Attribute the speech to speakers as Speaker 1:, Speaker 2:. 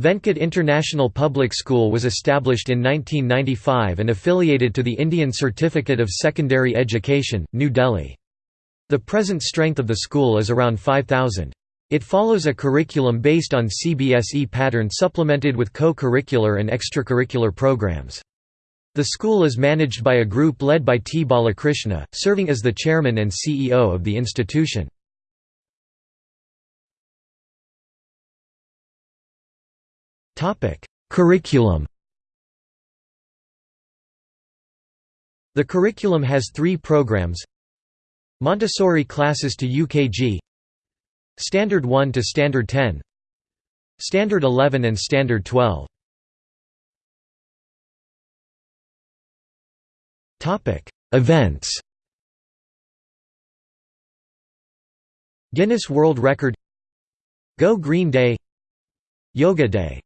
Speaker 1: Venkat International Public School was established in 1995 and affiliated to the Indian Certificate of Secondary Education, New Delhi. The present strength of the school is around 5,000. It follows a curriculum based on CBSE pattern supplemented with co-curricular and extracurricular programs. The school is managed by a group led by T. Balakrishna, serving as the chairman and CEO of the institution. Curriculum The curriculum has three programs. Montessori classes to UKG Standard 1 to Standard 10 Standard 11 and Standard 12 Events Guinness World Record Go Green Day Yoga Day